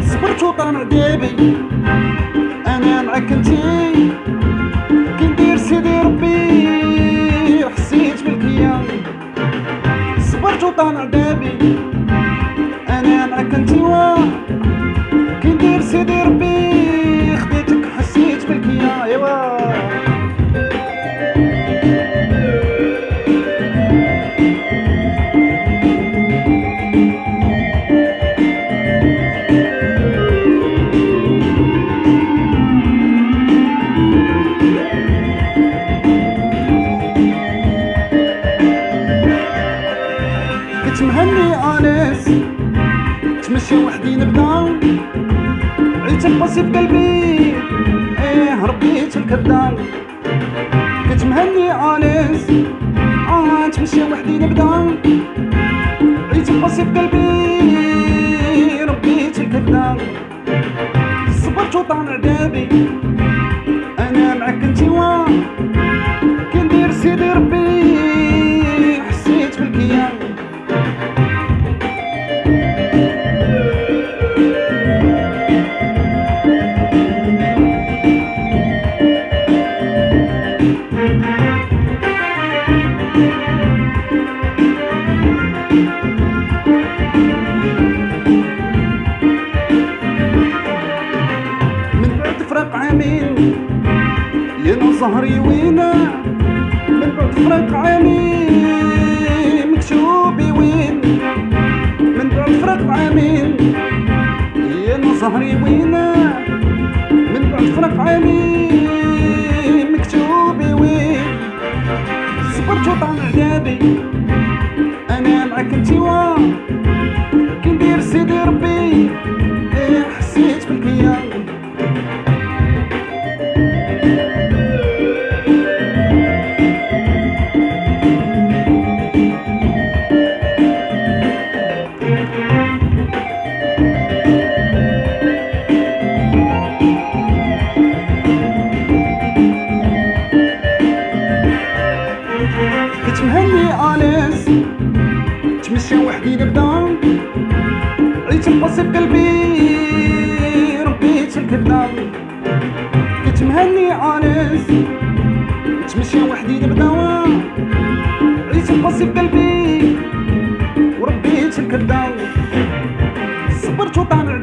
صبرت وطلع ديبي أنا صبرت وطلع ديبي أنا معاك كنت مهني أنس. تمشي وحدي نبدأ. عيت الباسي في قلبي. إيه ربيت الكذاب كنت مهني أنس. آه تمشي وحدي نبدأ. عيت الباسي في قلبي ربيت الكذاب صبرت وطالع دابي يا زهري وينا من بعد فراق عامين مكتوبي وين من بعد فراق عامين يا زهري وينا من بعد فراق عامين مكتوبي وين صبرت وطلع دابي أنا معاك انتي وا كي ندير سيدي ربي خالص. تمشى وحدي نبدأ. عيت نقصب قلبي. ربيت الكبدة كنت مهني عانس تمشى وحدي نبدأ. عيت نقصب قلبي. وربيت الكبدة صبرت وطالع